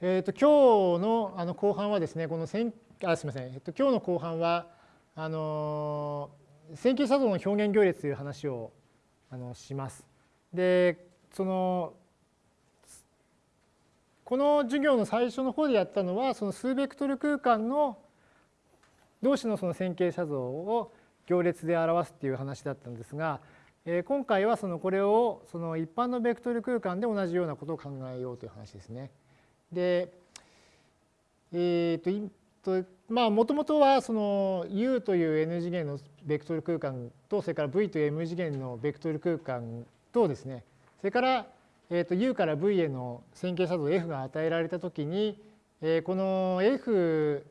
えー、と今日のあの後半はですね、この線あすみません、えっと、今日の後半は、あの線形写像の表現行列という話をあのします。で、そのこの授業の最初の方でやったのは、その数ベクトル空間の同士のその線形写像を行列で表すっていう話だったんですが、えー、今回はそのこれをその一般のベクトル空間で同じようなことを考えようという話ですね。で、えー、と、まあ、もともとはその U という N 次元のベクトル空間と、それから V という M 次元のベクトル空間とですね、それから、えー、と U から V への線形作動 F が与えられたときに、えー、この F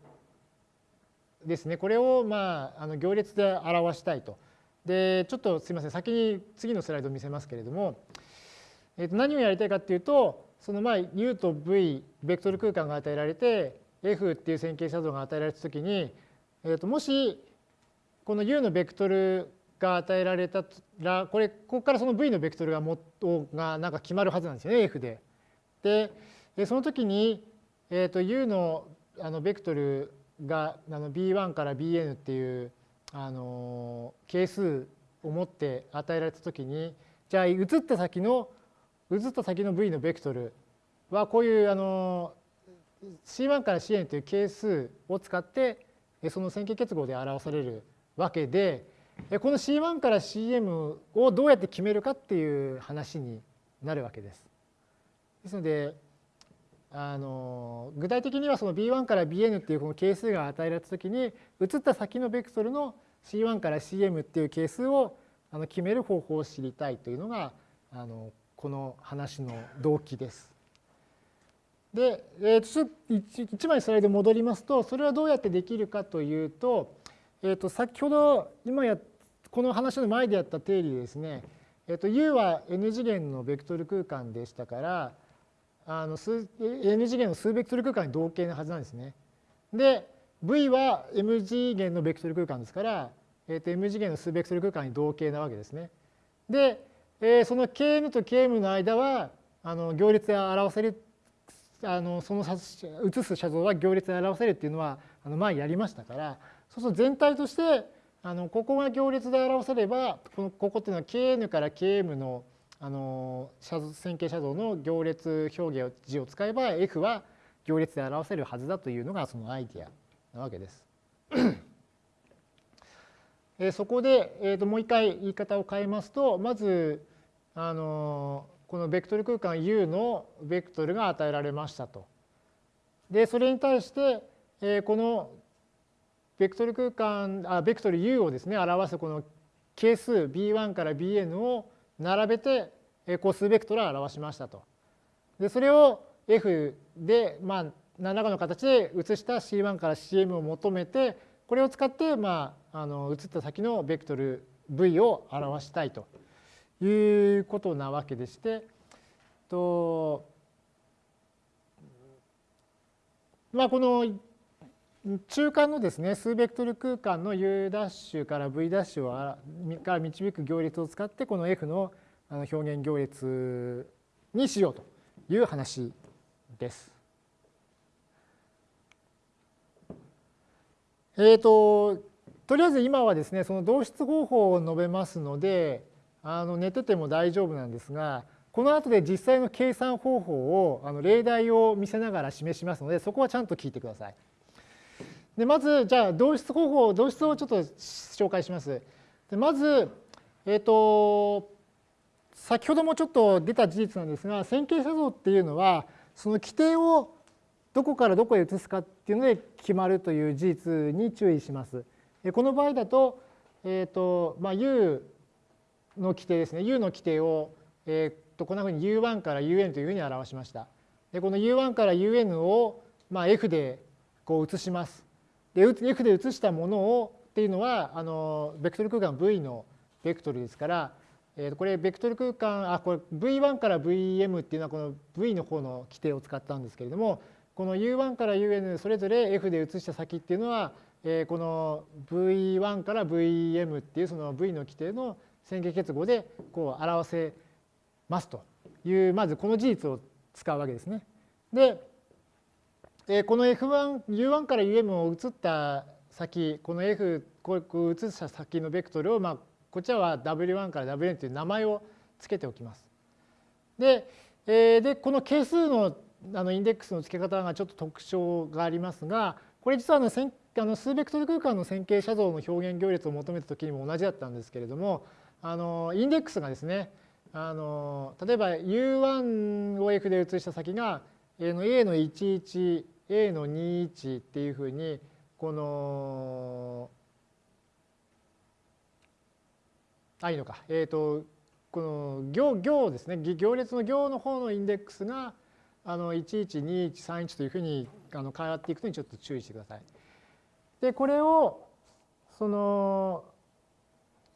ですね、これをまああの行列で表したいと。で、ちょっとすみません、先に次のスライドを見せますけれども、えー、と何をやりたいかっていうと、そのまあ U と V、ベクトル空間が与えられて、F っていう線形写像が与えられたときに、えー、ともしこの U のベクトルが与えられたら、これ、ここからその V のベクトルがもがなんか決まるはずなんですよね、F で。で、その時に、えー、と U のあのベクトルがあの B1 から Bn っていうあの係数を持って与えられた時に、じゃあ移った先の移った先の v のベクトルはこういうあの C1 から Cn という係数を使ってその線形結合で表されるわけでこの C1 から Cm をどうやって決めるかっていう話になるわけです。ですのであの具体的にはその B1 から Bn っていうこの係数が与えられたときに移った先のベクトルの C1 から Cm っていう係数をあの決める方法を知りたいというのがあのこの話の動機です。で、えー、ちょっと1枚スライド戻りますとそれはどうやってできるかというと,、えー、と先ほど今やこの話の前でやった定理ですね、えー、と U は N 次元のベクトル空間でしたからあの数 N 次元の数ベクトル空間に同型なはずなんですね。で V は M 次元のベクトル空間ですから、えー、と M 次元の数ベクトル空間に同型なわけですね。でえー、その kn と km の間はあの行列で表せるあのその写す写像は行列で表せるっていうのはあの前やりましたからそうすると全体としてあのここが行列で表せればこのここっていうのは kn から km のあの線形写像の行列表現字を使えば f は行列で表せるはずだというのがそのアイディアなわけです。えそこで、えー、ともう一回言い方を変えますとまずあのこのベクトル空間 U のベクトルが与えられましたと。でそれに対して、えー、このベクトル空間あベクトル U をですね表すこの係数 B1 から Bn を並べて個数ベクトルを表しましたと。でそれを F でまあ何らかの形で移した C1 から Cm を求めてこれを使ってまああの移った先のベクトル v を表したいということなわけでしてとまあこの中間のですね数ベクトル空間の U' から V' をから導く行列を使ってこの F の表現行列にしようという話です。えっ、ー、ととりあえず今はですねその導出方法を述べますのであの寝てても大丈夫なんですがこの後で実際の計算方法をあの例題を見せながら示しますのでそこはちゃんと聞いてください。でまずじゃあ導出方法導出をちょっと紹介します。でまず、えっ、ー、と先ほどもちょっと出た事実なんですが線形写像っていうのはその規定をどこからどこへ移すかっていうので決まるという事実に注意します。この場合だと,、えーとまあ、U の規定ですね U の規定を、えー、とこんなふうに U1 から UN というふうに表しました。でこの U1 から UN を、まあ、F でこう移します。で F で移したものをっていうのはあのベクトル空間 V のベクトルですから、えー、これベクトル空間あこれ V1 から VM っていうのはこの V の方の規定を使ったんですけれどもこの U1 から UN それぞれ F で移した先っていうのはえこの V1 から VM っていうその V の規定の線形結合でこう表せますというまずこの事実を使うわけですね。で、え、この F1、U1 から UM を移った先、この F、こう移した先のベクトルを、まあ、こちらは W1 から Wn という名前を付けておきます。で、え、でこの係数のあのインデックスの付け方がちょっと特徴がありますが、これ実はあのあの数ベクトル空間の線形写像の表現行列を求めた時にも同じだったんですけれども、あのインデックスがですね、あの例えば U1 を F で移した先が A の A の11、A の21っていうふうに、この、あ、いいのか。えっ、ー、と、この行行ですね、行列の行の方のインデックスが、あの11、21、31というふうにあの変わっていくのにちょっと注意してください。で、これを、その、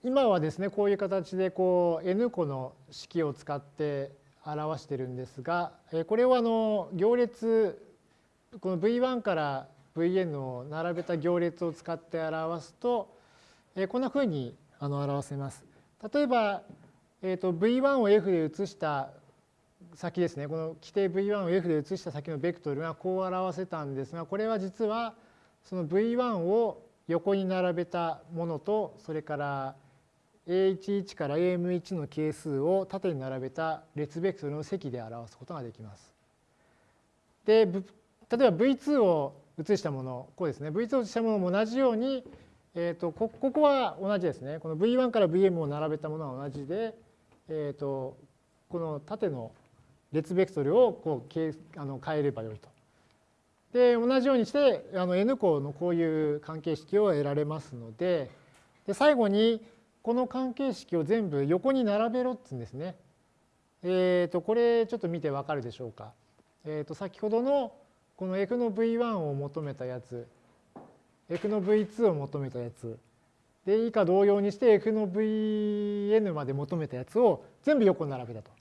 今はですね、こういう形でこう N 個の式を使って表してるんですが、これをあの行列、この V1 から Vn を並べた行列を使って表すと、こんなふうにあの表せます。例えば、えー、と V1 を F で移した先ですね、この規定 V1 を F で移した先のベクトルがこう表せたんですが、これは実はその V1 を横に並べたものと、それから A11 から AM1 の係数を縦に並べた列ベクトルの積で表すことができます。で、例えば V2 を移したもの、こうですね、V2 を移したものも同じように、えーと、こここは同じですね。この V1 から VM を並べたものは同じで、えーと、この縦の列ベクトルをこうあの変えればよいと。で、同じようにしてあの N 項のこういう関係式を得られますので、で最後にこの関係式を全部横に並べろって言うんですね。えっ、ー、と、これちょっと見てわかるでしょうか。えっ、ー、と、先ほどのこの F の V1 を求めたやつ、F の V2 を求めたやつ、で、以下同様にして F の Vn まで求めたやつを全部横並べたと。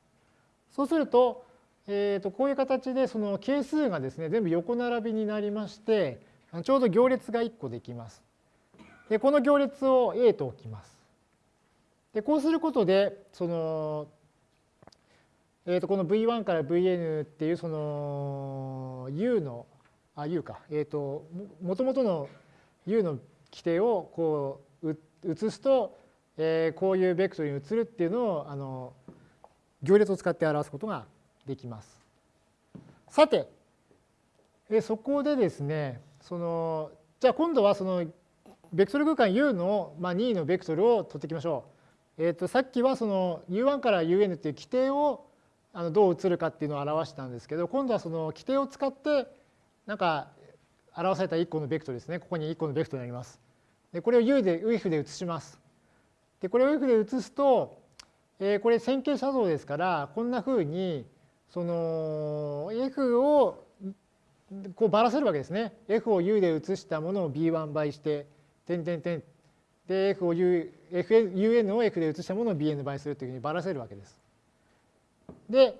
そうすると、えー、とこういう形でその係数がですね、全部横並びになりまして、ちょうど行列が1個できます。で、この行列を A と置きます。でこうすることでその、えー、とこの V1 から Vn っていうその U のあ U か、えー、ともともとの U の規定をこう移すと、えー、こういうベクトルに移るっていうのをあの行列を使って表すことができます。さて、えそこでですねそのじゃあ今度はそのベクトル空間 U の、まあ、任意のベクトルを取っていきましょう。えー、とさっきはその U1 から UN っていう規定をあのどう移るかっていうのを表したんですけど今度はその規定を使ってなんか表された1個のベクトルですねここに1個のベクトルになります。でこれを U で UF で移します。でこれを UF で移すと、えー、これ線形写像ですからこんなふうにその F をこうばらせるわけですね。F を U で移したものを B1 倍して点点点で F を U UN を F で移したものを Bn 倍するというふうにばらせるわけです。で、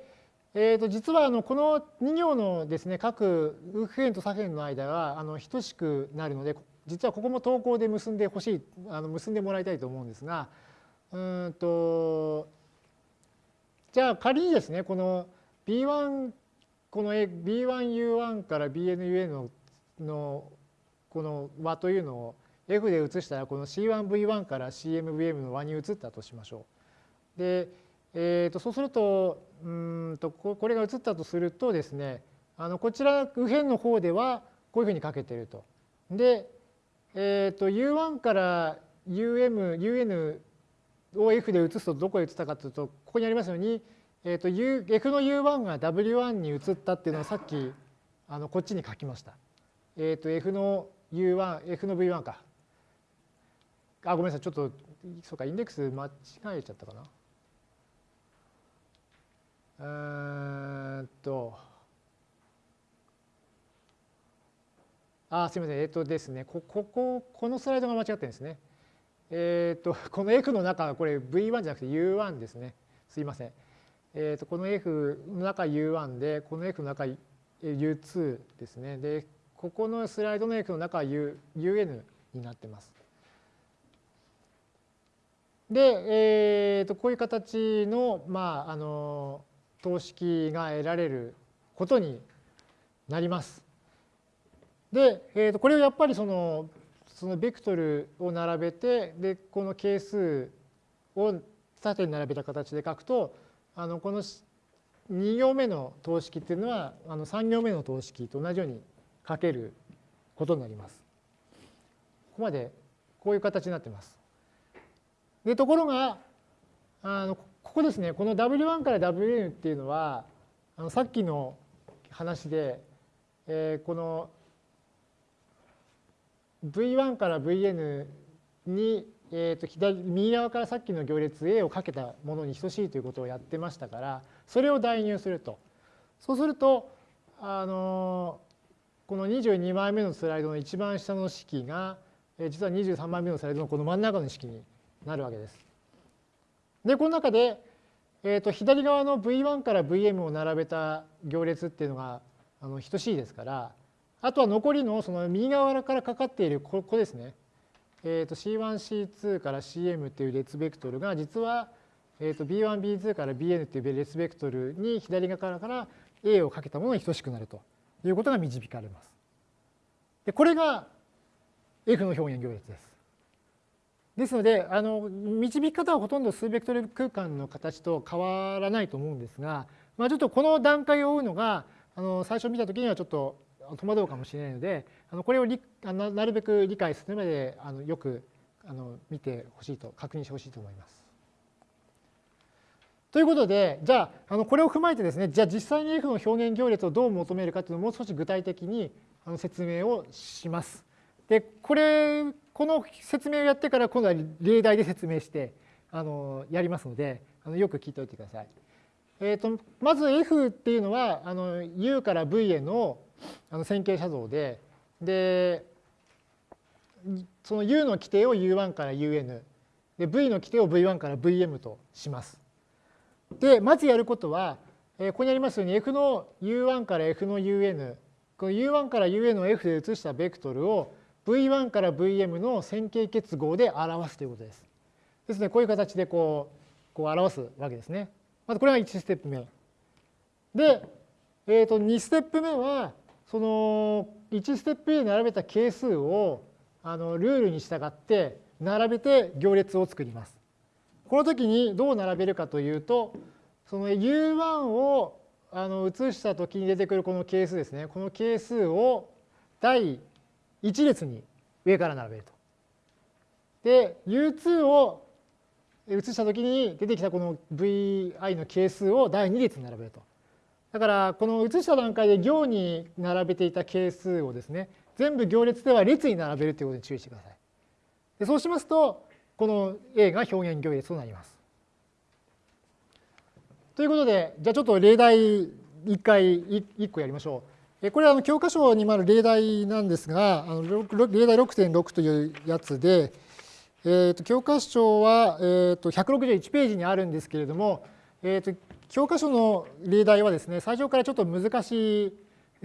えー、と実はあのこの2行のですね各右辺と左辺の間があの等しくなるので実はここも等項で結んでほしいあの結んでもらいたいと思うんですがうんとじゃあ仮にですねこの B1 この B1U1 から BNUN ののこの和というのを F で移したらこの C1V1 から CMVM の和に移ったとしましょう。で、えー、とそうするとうんとこれが移ったとするとですねあのこちら右辺の方ではこういうふうにかけていると。で、えー、と U1 から UM、UN を F で移すとどこへ移ったかというとここにありますように、えー、と U F の U1 が W1 に移ったっていうのをさっきあのこっちに書きました。えー、と F の U1、F の V1 か。あ、ごめんなさい。ちょっと、そうか、インデックス間違えちゃったかな。えーっと、あ、すみません。えっとですね、ここ、このスライドが間違ってるんですね。えっと、この F の中、これ V1 じゃなくて U1 ですね。すいません。えっと、この F の中 U1 で、この F の中 U2 ですね。で、ここのスライドの F の中は U UN になってます。で、えー、とこういう形の,、まあ、あの等式が得られることになります。で、えー、とこれをやっぱりそのそのベクトルを並べてでこの係数を縦に並べた形で書くとあのこの2行目の等式っていうのはあの3行目の等式と同じように書けることになります。ここまでこういう形になってます。でところがあのここですねこの W1 から Wn っていうのはあのさっきの話で、えー、この V1 から Vn に、えー、と左右側からさっきの行列 A をかけたものに等しいということをやってましたからそれを代入すると。そうするとあのこの22枚目のスライドの一番下の式が実は23枚目のスライドのこの真ん中の式になるわけです。でこの中で、えー、と左側の V1 から Vm を並べた行列っていうのがあの等しいですからあとは残りのその右側からかかっているここですね、えー、と C1C2 から CM っていう列ベクトルが実は、えー、と B1B2 から Bn っていう列ベクトルに左側から A をかけたものに等しくなるということが導かれます。でこれが F の表現行列です。ですのであの導き方はほとんど数ベクトル空間の形と変わらないと思うんですが、まあ、ちょっとこの段階を追うのがあの最初見た時にはちょっと戸惑うかもしれないのであのこれをなるべく理解するまであのよくあの見てほしいと確認してほしいと思います。ということでじゃああのこれを踏まえてですねじゃあ実際に F の表現行列をどう求めるかというのをもう少し具体的にあの説明をします。でこれこの説明をやってから今度は例題で説明してあのやりますのであのよく聞いておいてください。えーと、まず F っていうのはあの U から V へのあの線形写像ででその U の規定を U1 から UN で V の規定を V1 から VM とします。でまずやることは、え、ここにありますように F の U1 から F の UN この U1 から UN を F で移したベクトルを V1 から Vm の線形結合で表すということです。ですのでこういう形でこうこう表すわけですね。まずこれが1ステップ目。で、えー、と2ステップ目はその1ステップに並べた係数をあのルールに従って並べて行列を作ります。この時にどう並べるかというとその U1 をあの移した時に出てくるこの係数ですね。この係数を第1列に上から並べると。で U2 を移したときに出てきたこの VI の係数を第2列に並べると。だからこの移した段階で行に並べていた係数をですね全部行列では列に並べるということに注意してください。でそうしますとこの A が表現行列となります。ということでじゃあちょっと例題1回1個やりましょう。これは教科書にもある例題なんですが、あの例題6.6というやつで、えー、と教科書は、えー、と161ページにあるんですけれども、えー、と教科書の例題はですね、最初からちょっと難しい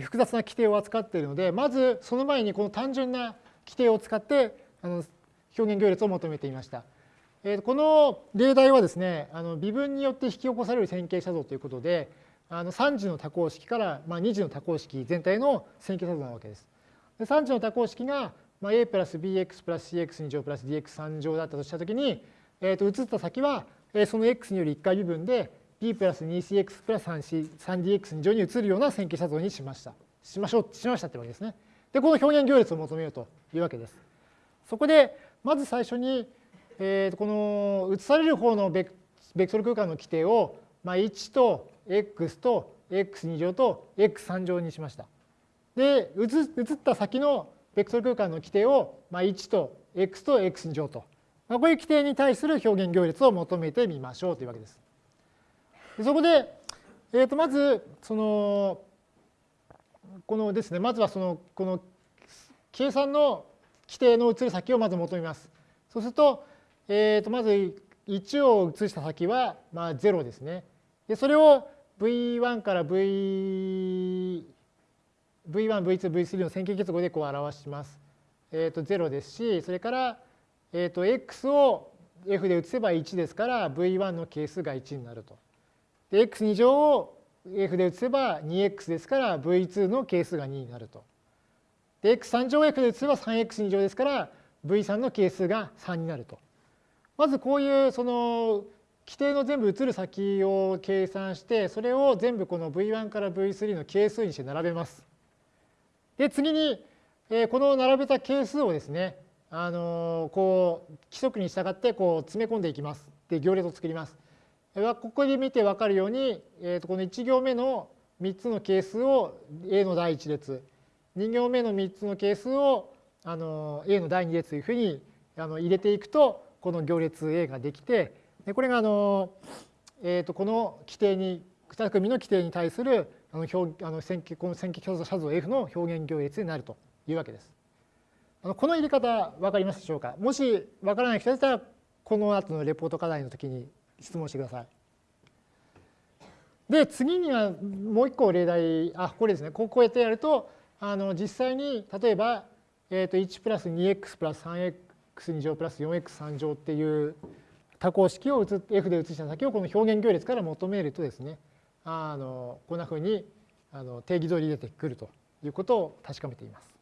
複雑な規定を扱っているので、まずその前にこの単純な規定を使ってあの表現行列を求めていました。えー、この例題はですね、あの微分によって引き起こされる線形写像ということで、あの3次の多項式から、まあ、2次の多項式全体の線形作なわけです。で3次の多項式が、まあ、a プラス bx プラス cx2 乗プラス dx3 乗だったとしたときに、えー、と移った先は、えー、その x による1回微分で b プラス 2cx プラス 3dx2 乗に移るような線形写像にしました。しましょう、しましたってわけですね。で、この表現行列を求めようというわけです。そこで、まず最初に、えー、とこの移される方のベクトル空間の規定を、まあ、1と x と x2 乗と x3 乗にしました。で、移った先のベクトル空間の規定を、まあ、1と x と x2 乗と、まあ、こういう規定に対する表現行列を求めてみましょうというわけです。でそこで、えー、とまず、その、このですね、まずはその、この計算の規定の移る先をまず求めます。そうすると、えー、とまず1を移した先は、まあ、0ですね。でそれを V1 から V1、V2、V3 の線形結合でこう表します。えっ、ー、と0ですし、それから、えっ、ー、と x を f で移せば1ですから V1 の係数が1になると。で x2 乗を f で移せば 2x ですから V2 の係数が2になると。で、x3 乗を f で移せば 3x2 乗ですから、v3 の係数が3になると。まずこういうその規定の全部移る先を計算して、それを全部この v1 から v3 の係数にして並べます。で、次に、えこの並べた係数をですね、あのこう規則に従ってこう詰め込んでいきます。で、行列を作ります。ここで見て分かるように、えー、とこの1行目の3つの係数を A の第1列、2行目の3つの係数をあの A の第2列というふうにあの入れていくと、この行列 A ができて、でこれがあの、えー、とこの規定に、2組の規定に対するあの表あの線形この線形共写像 F の表現行列になるというわけです。あのこの入れ方分かりますでしょうか？もし分からない人だったらこの後のレポート課題の時に質問してください。で次にはもう一個例題あこれですねこうやってやるとあの実際に例えば、えー、と1プラス 2x プラス 3x2 乗プラス 4x3 乗っていう多項式を F で移した先をこの表現行列から求めるとですねあのこんなふうにあの定義通り出てくるということを確かめています。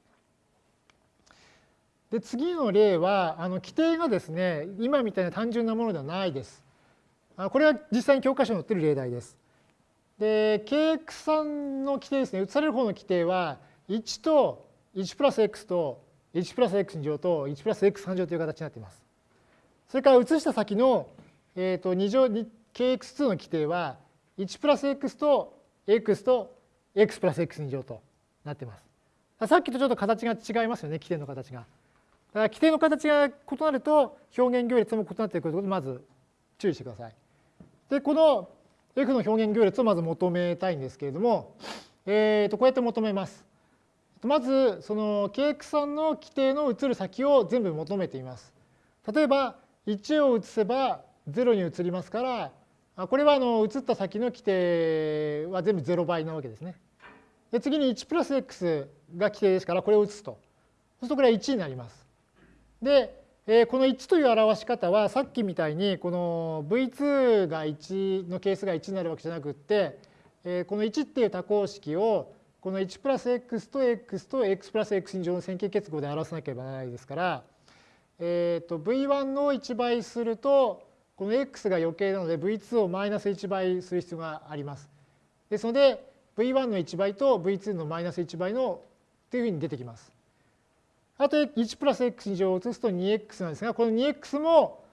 で次の例はあの規定がですね今みたいな単純なものではないです。これは実際に教科書に載っている例題です。で、KX3 の規定ですね、移される方の規定は、1と1プラス x と1プラス x 乗と1プラス x3 乗という形になっています。それから移した先の、えー、と2乗 KX2 の規定は、1プラス x と x と x プラス x2 乗となっています。さっきとちょっと形が違いますよね、規定の形が。だから規定の形が異なると表現行列も異なってくるということでまず注意してください。で、この F の表現行列をまず求めたいんですけれども、えー、とこうやって求めます。まず、その KX3 の規定の移る先を全部求めています。例えば、1を移せば0に移りますから、これはあの移った先の規定は全部0倍なわけですね。で次に1プラス x が規定ですから、これを移すと。そうするとこれは1になります。で、えこの1という表し方はさっきみたいにこの v2 が1のケースが1になるわけじゃなくって、えこの1っていう多項式をこの1プラス x と x と x プラス x 乗の線形結合で表さなければならないですから、えー、と v1 の1倍するとこの x が余計なので v2 をマイナス1倍する必要があります。ですので v1 の1倍と v2 のマイナス1倍のというふうに出てきます。あと1プラス x 乗を移すと 2x なんですが、この 2x も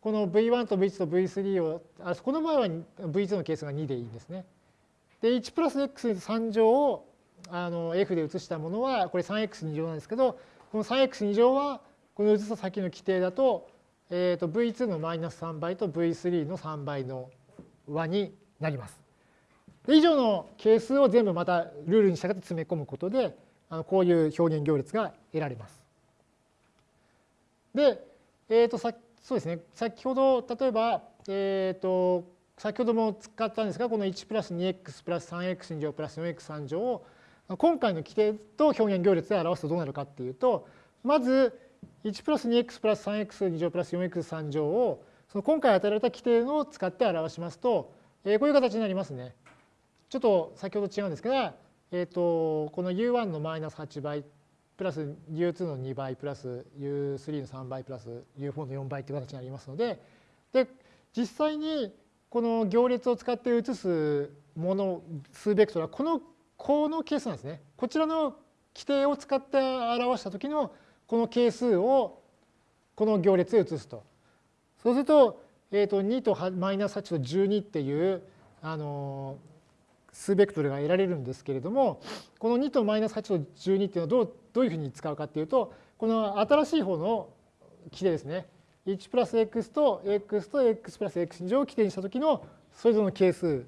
この v1 と v2 と v3 を、あこの場合は v2 の係数が2でいいんですね。で、1プラス x3 乗をあの f で移したものは、これ 3x2 乗なんですけど、この 3x2 乗はこの移した先の規定だと、えー、と v2 のマイナス3倍と v3 の3倍の和になります。以上の係数を全部またルールに従って詰め込むことで、あのこういう表現行列が得られます。で、えー、とさそうですね、先ほど例えば、えー、と先ほども使ったんですが、この1プラス 2x プラス 3x 乗プラス 4x3 乗を今回の規定と表現行列で表すとどうなるかっていうと、まず1プラス 2x プラス 3x2 乗プラス 4x3 乗をその今回与えられた規定を使って表しますと、えー、こういう形になりますね。ちょっと先ほど違うんですが、えーと、この u1 のマイナス8倍プラス u2 の2倍プラス u3 の3倍プラス u4 の4倍という形になりますのでで実際にこの行列を使って移すもの数ベクトルはこのこの係数なんですね。こちらの規定を使って表した時のこの係数をこの行列へ移すと。そうすると,、えー、と2とマイナス8と12っていうあの数ベクトルが得られるんですけれども、この2とマイナス8と12っていうのはどうどういうふうに使うかっていうと、この新しい方の規定ですね。1プラス x と x と x プラス x 乗を規定にした時のそれぞれの係数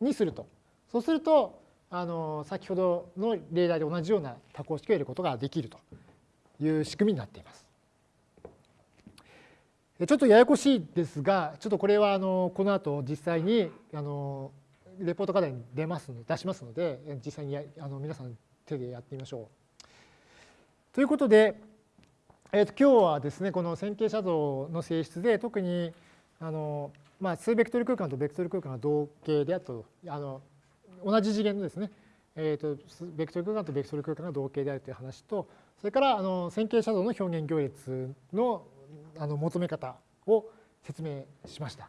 にすると。そうすると、あの先ほどの例題で同じような多項式を得ることができるという仕組みになっています。ちょっとややこしいですが、ちょっとこれはあのこの後実際にあのレポート課題に出ます出しますので実際にあの皆さん手でやってみましょう。ということで、えー、と今日はですねこの線形写像の性質で特にあの、まあ、数ベクトル空間とベクトル空間が同型であとあの同じ次元のですねえーと、ベクトル空間とベクトル空間が同型であるという話とそれからあの線形写像の表現行列のあの求め方を説明しました。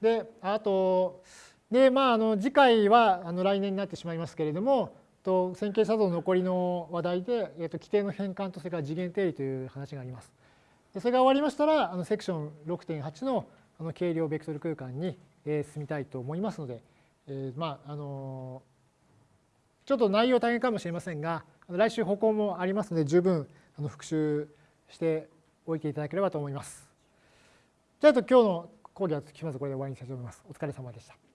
であとで、まあ、あの次回はあの来年になってしまいますけれどもと線形写像の残りの話題で、えー、と規定の変換とそれから次元定理という話があります。でそれが終わりましたらあのセクション6.8のあの軽量ベクトル空間に、えー、進みたいと思いますので、えー、まああのーちょっと内容大変かもしれませんが、来週歩行もありますので、十分復習しておいていただければと思います。じゃあ、今日の講義はひとまずこれで終わりにしたいと思います。お疲れ様でした。